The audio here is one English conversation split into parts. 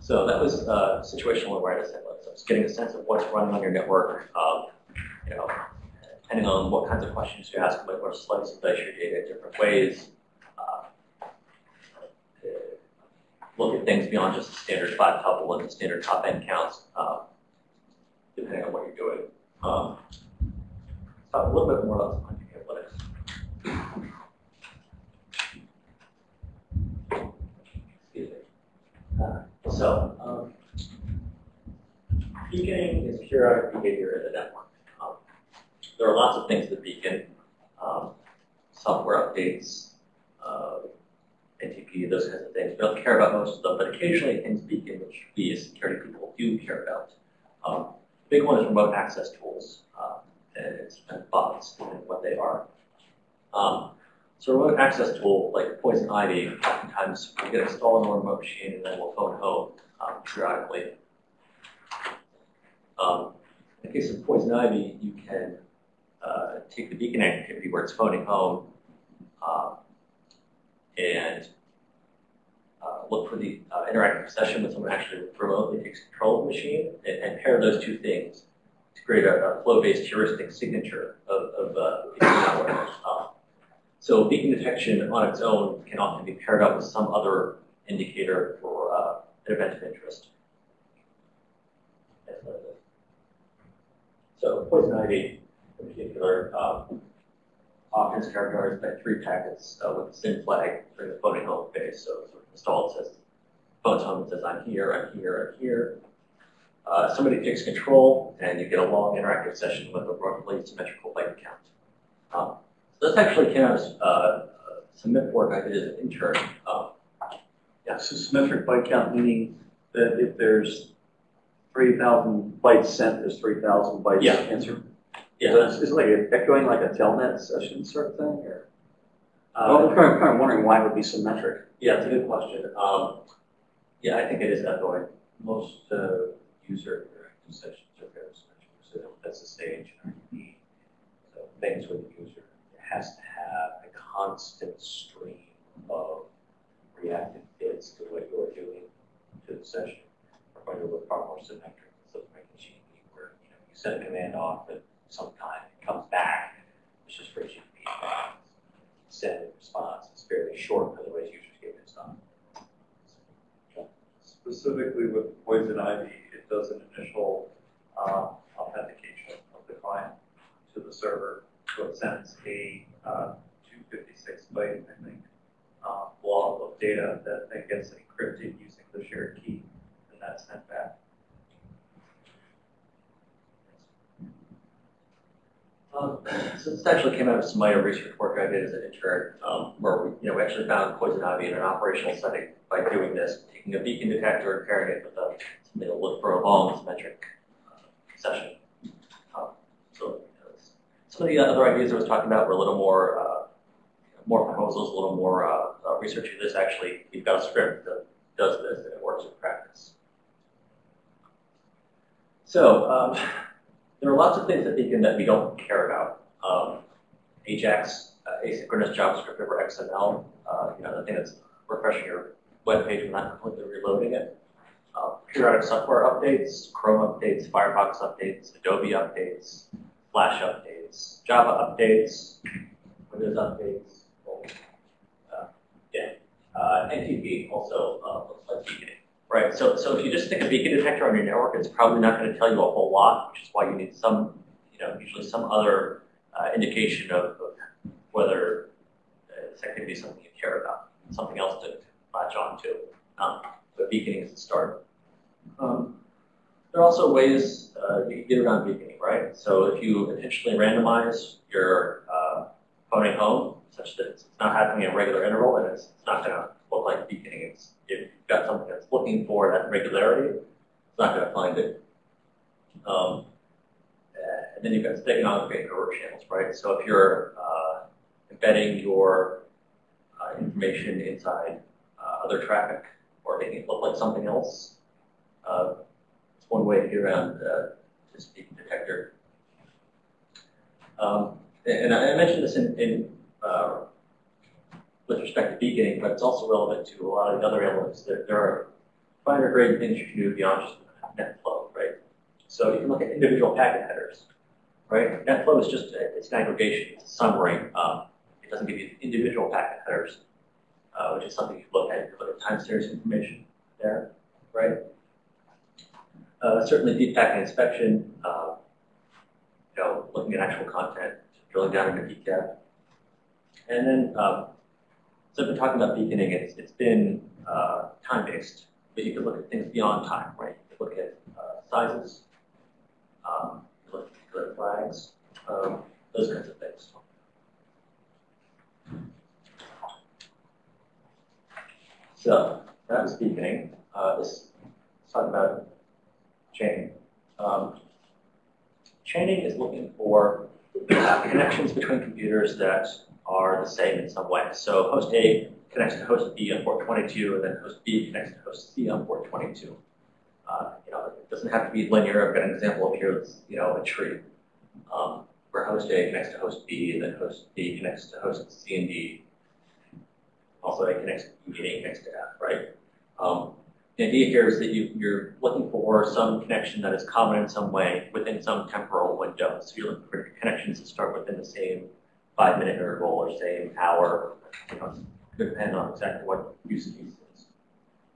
So that was uh, situational awareness. So it's getting a sense of what's running on your network. Um, you know, depending on what kinds of questions you ask, like what slice and dice your data in different ways. Uh, look at things beyond just the standard five tuple and the standard top N counts, uh, depending on what you're doing. Um, talk a little bit more about semantic analytics. Excuse me. Uh, so, um, beaconing is periodic behavior in the network. Um, there are lots of things that beacon, um, software updates, uh, NTP, those kinds of things. We don't care about most of them, but occasionally things beacon, which we as security people do care about. Um, the big one is remote access tools, um, and and bots and what they are. Um, so remote access tool like Poison Ivy, oftentimes we get installed on a remote machine and then we'll phone home um, periodically. Um, in the case of Poison Ivy, you can uh, take the beacon activity where it's phoning home um, and uh, look for the uh, interactive session when someone actually remotely takes control of the machine and, and pair those two things to create a, a flow-based heuristic signature of, of uh, so beacon detection on its own can often be paired up with some other indicator for uh, an event of interest. So poison ivy in particular um, often is characterized by three packets uh, with a SYN flag during the phoning home phase. So sort of installed says, phones home and says, I'm here, I'm here, I'm here. Uh, somebody takes control and you get a long interactive session with a roughly symmetrical byte count. Um, this actually came out as uh, some work I did as an intern. Um, Yeah, so symmetric byte count meaning that if there's three thousand bytes sent, there's three thousand bytes Yeah. answered. yeah, So it's, it's like echoing like a telnet session sort of thing, or? uh, Well, I'm kind of, kind of wondering why it would be symmetric. yeah, it's a good question. Um, yeah, I think it is echoing. Most uh, user interactive sessions are very symmetric, so that's the stage. So things with the user, it has to have a constant stream of reactive bits to what you're doing to the session. We're going look far more symmetric instead of making machine where you know you send a command off at some time, it comes back, it's just friction feedback. Send and response, it's fairly short, otherwise users get pissed off. specifically with poison ivy, it does an initial uh, authentication of the client to the server. It sends a uh, 256 byte, I think, uh, blob of data that then gets encrypted using the shared key, and that's sent back. Um, so this actually came out of some minor research work I did as an intern, um, where we, you know, we actually found poison ivy in an operational setting by doing this, taking a beacon detector and pairing it with a, something to look for a long symmetric uh, session. Um, so you know, it's- some of the other ideas I was talking about were a little more, uh, more proposals, a little more uh, uh, research this. Actually, we've got a script that does this and it works in practice. So um, there are lots of things that Beacon that we don't care about. Um, Ajax, uh, asynchronous JavaScript over XML, uh, you know, the thing that's refreshing your web page and not completely reloading it. Uh, periodic software updates, Chrome updates, Firefox updates, Adobe updates, Flash updates, Java updates, Windows updates. Uh, yeah, uh, NTP also uh, looks like beaconing. Right, so, so if you just stick a beacon detector on your network, it's probably not going to tell you a whole lot, which is why you need some, you know, usually some other uh, indication of, of whether uh, this activity is something you care about, something else to, to latch on to. Um, but beaconing is the start. Um, there are also ways uh, you can get around beaconing, right? So if you intentionally randomize your uh, phoning home such that it's not happening at a regular interval and it's, not going to look like beaconing. It's, if you've got something that's looking for that regularity, it's not going to find it. Um, and then you've got steganography and covert channels, right? So if you're uh, embedding your uh, information inside uh, other traffic or making it look like something else, uh, it's one way to get around uh, this beacon detector. Um, and I mentioned this in, in uh, with respect to beaconing, but it's also relevant to a lot of the other elements. There, there are finer grade things you can do beyond just net flow, right? So you can look at individual packet headers, right? Net flow is just, a- it's an aggregation, it's a summary. Um, it doesn't give you individual packet headers, uh, which is something you look at. You look at time series information there, right? Uh, certainly deep packet inspection, uh, you know, looking at actual content, drilling down into PCAP. And then, um, so I've been talking about beaconing, it's, it's been, uh, time-based, but you can look at things beyond time, right? You can look at, uh, sizes, um, look at particular flags, um, those kinds of things. So, that was beaconing, uh, this, talk about chaining. Um, chaining is looking for connections between computers that are the same in some way. So host A connects to host B on port 22, and then host B connects to host C on port 22. Uh, you know, it doesn't have to be linear. I've got an example up here that's, you know, a tree, um, where host A connects to host B, and then host B connects to host C and D. Also, A connects to E, and A connects to F, right? Um, the idea here is that you, you're looking for some connection that is common in some way within some temporal window. So you're looking for connections that start within the same five-minute interval or same hour. You know, depend on exactly what use case is.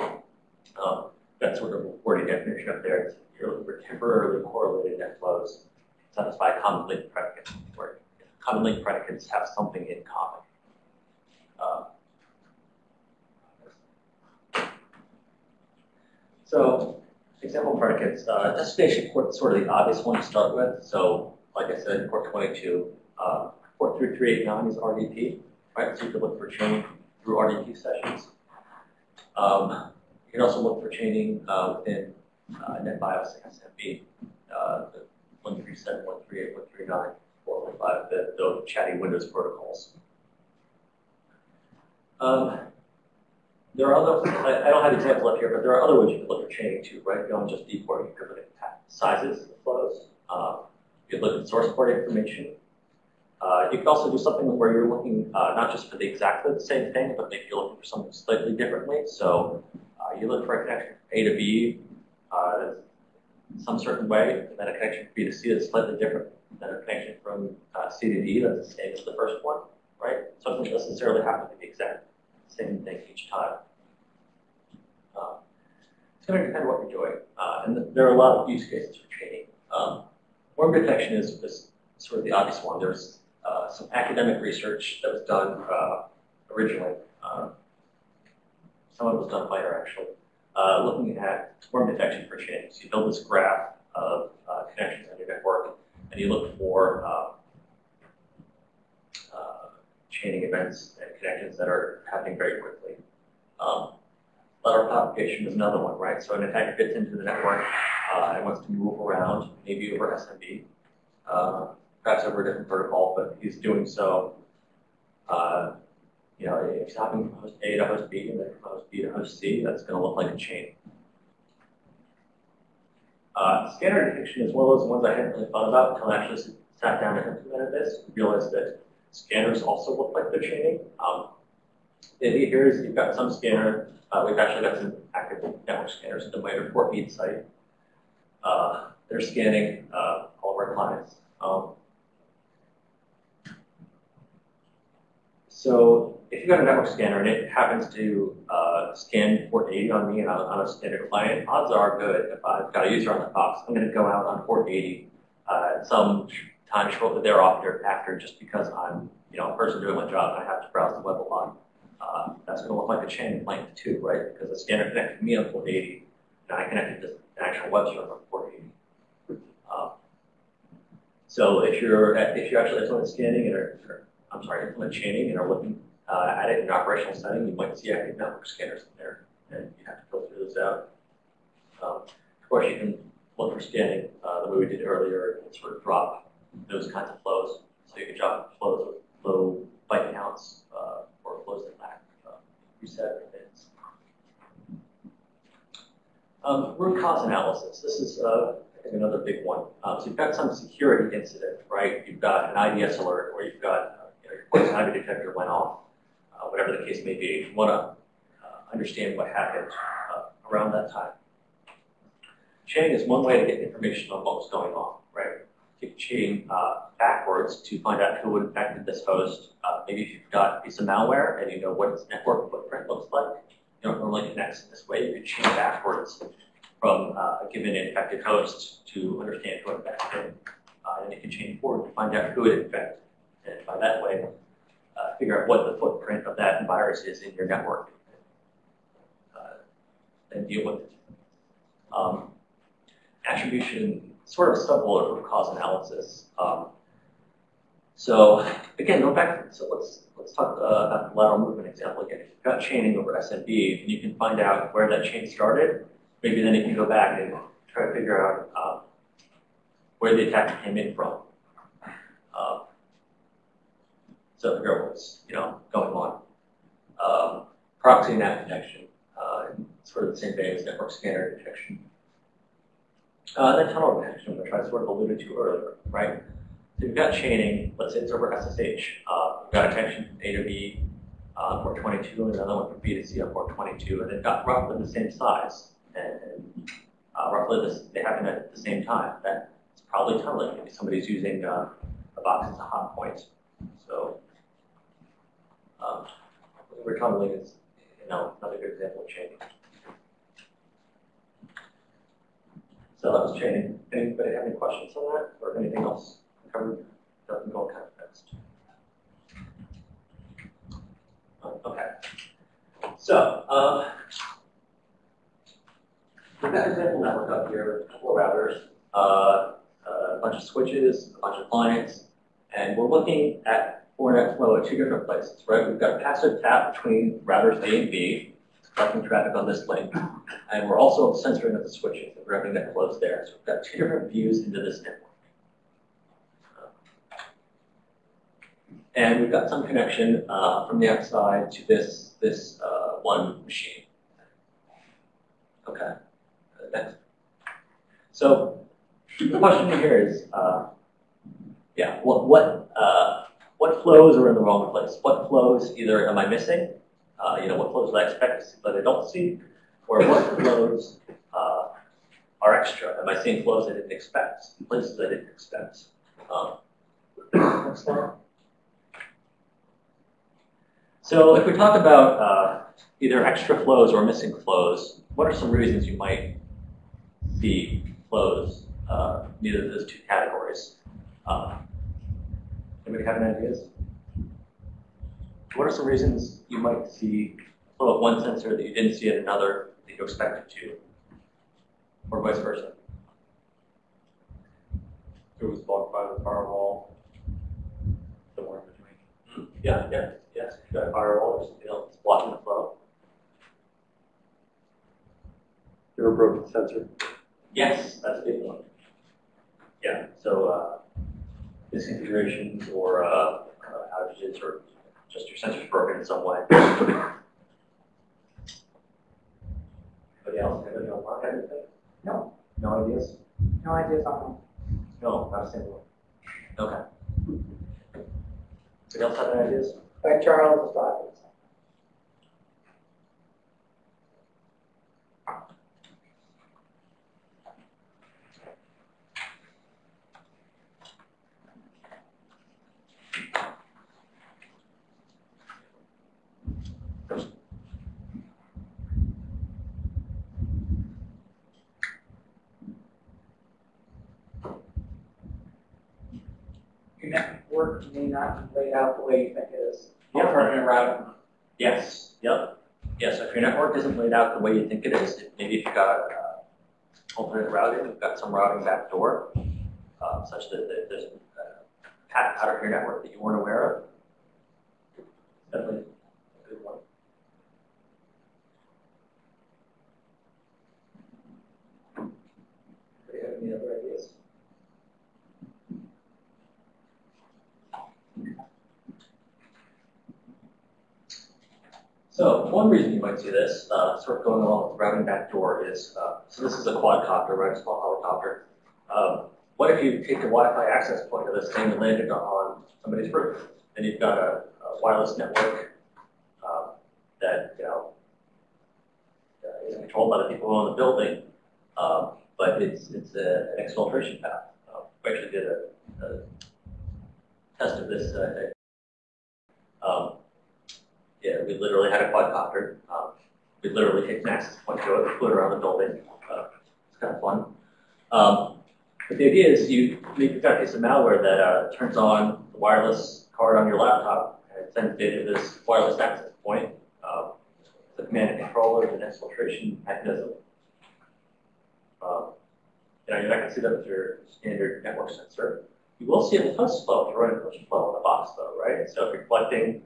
Um, that sort of wordy definition up there. It's, you're looking for temporarily correlated net flows satisfy common link predicates. Where common link predicates have something in common. Um, So, example predicates, uh, destination port is sort of the obvious one to start with. So, like I said, port 22, uh, port 3389 is RDP, right? So you can look for chaining through RDP sessions. Um, you can also look for chaining uh, within uh, NetBIOS SMB, uh, the 137, 138, 139, 415, the, the chatty Windows protocols. Um, there are other, I, I don't have examples up here, but there are other ways you can look at chaining too, right? Beyond just dport, you can look at sizes of flows. Um, you can look at source port information. Uh, you can also do something where you're looking uh, not just for the exactly the same thing, but maybe you're looking for something slightly differently. So uh, you look for a connection from A to B uh, some certain way, and then a connection from B to C that's slightly different, than a connection from uh, C to D that's the same as the first one, right? So it doesn't necessarily have to be exact same thing each time. Um, it's going to depend what you're doing. Uh, and th- there are a lot of use cases for chaining. Um, worm detection is, is sort of the obvious one. There's uh, some academic research that was done uh, originally. Um, some of it was done later, actually, uh, looking at worm detection for chaining. So you build this graph of uh, connections on your network, and you look for uh, uh, chaining events and connections that are happening very quickly. Um, lateral propagation is another one, right? So an attacker gets into the network uh, and wants to move around, maybe over SMB, uh, perhaps over a different protocol, but he's doing so. Uh, you know, if he's hopping from host A to host B and then from host B to host C, that's going to look like a chain. Uh, scanner detection is one of those ones I hadn't really thought about until I actually sat down and implemented this. Realized that scanners also look like they're chaining. Um, the idea here is you've got some scanner. Uh, we've actually got some active network scanners at the MITRE Bedford site. Uh, they're scanning uh, all of our clients. Um, so if you've got a network scanner and it happens to uh, scan port 80 on me and on, on a standard client, odds are good if I've got a user on the box, I'm going to go out on port 80 uh, some time shortly thereafter after just because I'm you know a person doing my job and I have to browse the web a lot. Uh, that's going to look like a chain of length too, right? Because the scanner connected me on port 80 and I connected to an actual web server on port 80. Um, so if you're if you're actually implement scanning and are, I'm sorry, implement chaining and are looking uh, at it in an operational setting, you might see active network scanners in there, and you have to filter those out. Um, of course, you can look for scanning uh, the way we did earlier and sort of drop those kinds of flows. So you can drop flows with low byte counts uh, or flows that lack uh, reset bits. Um, root cause analysis. This is, uh, another big one. Um, so you've got some security incident, right? You've got an IDS alert, or you've got uh, you know, your poison ivy detector went off, uh, whatever the case may be. You want to uh, understand what happened around that time. Chaining is one way to get information on what was going on, chain uh, backwards to find out who infected this host. Uh, maybe if you've got a piece of malware and you know what its network footprint looks like, you don't normally connect in this way. You could chain backwards from uh, a given infected host to understand who infected it. Uh, and you can chain forward to find out who it infected. And by that way, uh, figure out what the footprint of that virus is in your network uh, and deal with it. Um, attribution, sort of sub-bullet root cause analysis. Um, so again, go back. So let's let's talk uh, about the lateral movement example again. If you've got chaining over SMB, and you can find out where that chain started. Maybe then you can go back and try to figure out um, where the attack came in from. Um, so figure out what's you know going on. Um, proxy NAT detection, uh, sort of the same thing as network scanner detection. Uh, then tunnel detection, which I sort of alluded to earlier, right? So you've got chaining, let's say it's over SSH. Uh, you've got detection from A to B uh, port 22 and another one from B to C on port 22, and they've got roughly the same size. And, uh, roughly this, they happen at the same time. That's probably tunneling. Maybe somebody's using uh, a box as a hop point. So um, where tunneling is, you know, another good example of chaining. So that was chaining. Anybody have any questions on that or anything else covered? Doesn't go kind of fast. Okay. So, um, we've got an example network up here, a couple of routers, uh, a bunch of switches, a bunch of clients, and we're looking at Fortinet flow at two different places, right? We've got passive tap between routers A and B, collecting traffic on this link. And we're also censoring at the switches, the routing that flows there. So we've got two different views into this network. And we've got some connection uh, from the outside to this, this uh, one machine. Okay, next. So the question here is, uh, yeah, what, what, uh, what flows are in the wrong place? What flows either am I missing? Uh, you know, what flows I expect to see but I don't see? Or what flows uh, are extra? Am I seeing flows I didn't expect, places I didn't expect? Um, next slide. So if we talk about uh, either extra flows or missing flows, what are some reasons you might see flows uh, in either of those two categories? Uh, anybody have any ideas? What are some reasons you might see flow at one sensor that you didn't see at another that you expected to? Or vice versa? It was blocked by the firewall. Somewhere in between. Yeah, yeah, yes. You've got a firewall or something else that's blocking the flow. Ever broken sensor? Yes, that's a big one. Yeah, so uh, misconfigurations or uh, uh, outages or just your sensors broken in some way. Anybody else? Anybody else mark anything? No. No ideas? No ideas on No, not a single one. Okay. Anybody else have any ideas? them. Charles Dobbins. Your not laid out the way you think it is. Yeah. Alternate routing. Yes, yep. Yes, if your network isn't laid out the way you think it is, maybe if you've got uh, alternate routing, you've got some routing backdoor, uh, such that that there's a path out of your network that you weren't aware of. Definitely a good one. Anybody have any other ideas? So one reason you might see this, uh, sort of going along with routing backdoor is, uh, so this is a quadcopter, right, a small helicopter. Um, what if you take the Wi-Fi access point of this thing and land it on somebody's roof? Then you've got a, a wireless network um, that, you know, controlled controlled by the people who own the building, um, but it's, it's a- an exfiltration path. Uh, We actually did a, a test of this, uh, um, yeah, we literally had a quadcopter. Um, we literally take an access point to it, flew it around the building. Uh, it's kind of fun. Um, but the idea is you, you've got a piece of malware that uh, turns on the wireless card on your laptop and sends data to this wireless access point. Um, the command and control is an exfiltration mechanism. Um, you know, you're not going to see that with your standard network sensor. You will see a push flow if you're running flow on the box, though, right? So if you're collecting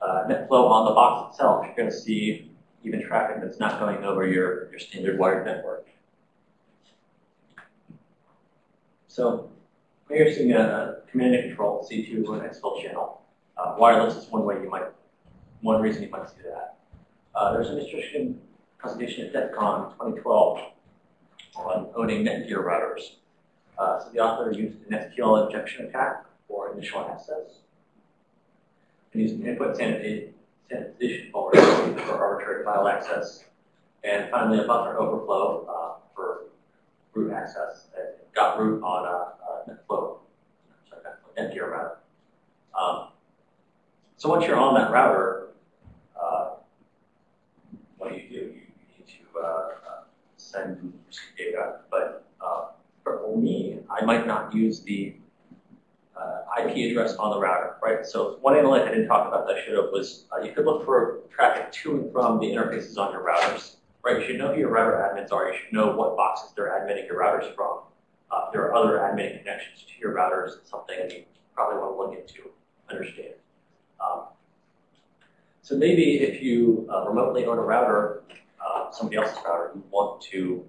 uh, net flow on the box itself, you're going to see even traffic that's not going over your, your standard wired network. So here you're seeing a, command and control C2 or an exfil channel. Uh, wireless is one way you might, one reason you might see that. Uh, there's an interesting presentation at DEF CON 2012 on owning NetGear routers. Uh, so the author used an SQL injection attack for initial access and an input sanita- sanitization vulnerability for arbitrary file access, and finally a buffer overflow uh, for root access. It got root on a, a NetFlow, sorry, NetGear router. Um, so once you're on that router, uh, what do you do? You need to uh, uh, send data, but uh, for me, I might not use the uh, IP address on the router, right? So one analytic I didn't talk about that I should have was uh, you could look for traffic to and from the interfaces on your routers, right? You should know who your router admins are. You should know what boxes they're admitting your routers from. Uh, there are other admitting connections to your routers. Something you probably want to look into, understand. Um, so maybe if you uh, remotely own a router, uh, somebody else's router, you want to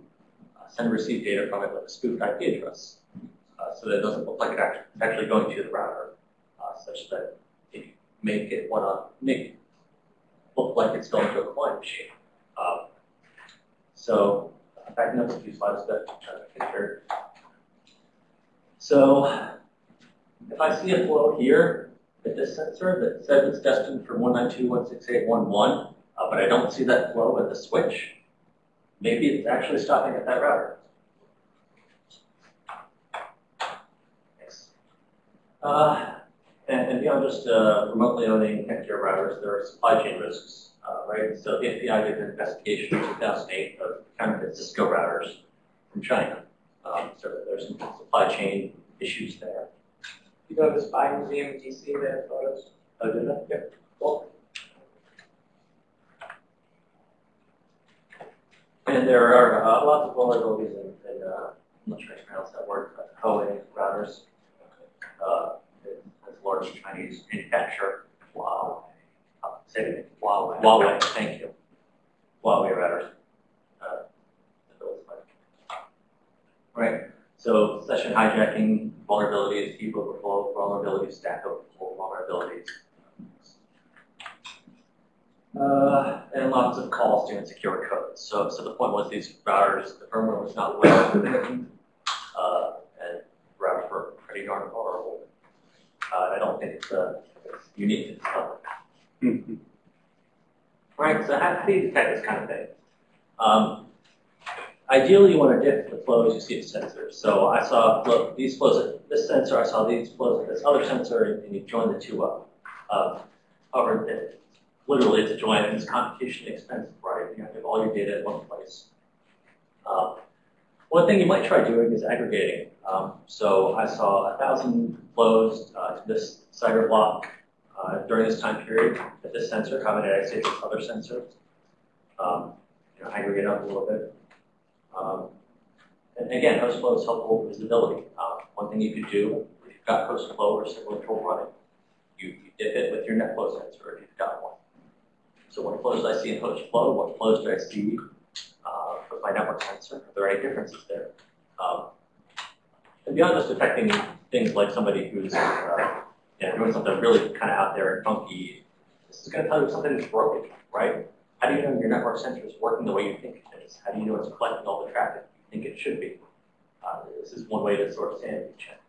uh, send and receive data from it with a spoofed IP address uh, so that it doesn't look like actually, it's actually going to the router, uh, such that you make it want to make it look like it's going to a client machine. Um, so backing up a few slides that picture. So if I see a flow here at this sensor that says it's destined for 192.168.1.1, uh, but I don't see that flow at the switch, maybe it's actually stopping at that router. Uh, and, and beyond just uh, remotely owning Netgear routers, there are supply chain risks, uh, right? So the FBI did an investigation in 2008 of counterfeit Cisco routers from China. Um, so there's some supply chain issues there. You go to the Spy Museum in DC, they have photos. Oh, did? Yeah. Cool. And there are uh, lots of vulnerabilities in, in uh, I'm not sure if I pronounced that word, but Huawei routers. Uh, large Chinese manufacturer. Say it. Huawei. Huawei, thank you. Huawei routers. Uh, that builds like- Right. So session hijacking vulnerabilities, heap overflow vulnerabilities, stack overflow vulnerabilities. Uh, and lots of calls to insecure codes. So, so the point was these routers, the firmware was not well written, uh, and routers were pretty darn vulnerable. Uh, I don't think it's, uh, unique to this company. Right, so how, how do you detect this kind of thing? Um, Ideally, you want to diff the flows you see at sensors. So I saw flow, these flows at this sensor, I saw these flows at this other sensor, and, you join the two up. Um, however, it, literally it's a join, and it's computationally expensive, right? You have to have all your data in one place. Um, one thing you might try doing is aggregating. Um, so I saw a thousand flows uh, to this CIDR block uh, during this time period at this sensor. Say this other sensor? Um, you know, aggregate up a little bit. Um, and again, host flow is helpful with visibility. Uh, one thing you could do, if you've got host flow or signal control running, you, you diff it with your net flow sensor if you've got one. So what flows do I see in host flow? What flows do I see uh, with my network sensor? Are there any differences there? Um, and beyond just detecting things like somebody who's uh, doing something really kind of out there and funky, this is going to tell you something is broken, right? How do you know your network sensor is working the way you think it is? How do you know it's collecting all the traffic you think it should be? Uh, this is one way to sort of sanity check.